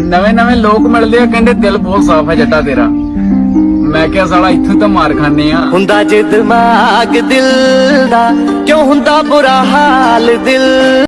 ਨਵੇਂ ਨਵੇਂ ਲੋਕ ਮਿਲਦੇ ਆ, ਕਹਿੰਦੇ ਦਿਲ ਬਹੁਤ ਸਾਫ਼ ਹੈ ਜੱਟਾ ਤੇਰਾ। ਮੈਂ ਕਿਹਾ, ਸਾਲਾ, ਇੱਥੋਂ ਤਾਂ ਮਾਰ ਖਾਨੇ ਆ। ਹੁੰਦਾ ਜੇ ਦਿਮਾਗ ਦਿਲ ਦਾ, ਕਿਉਂ ਹੁੰਦਾ ਬੁਰਾ ਹਾਲ ਦਿਲ?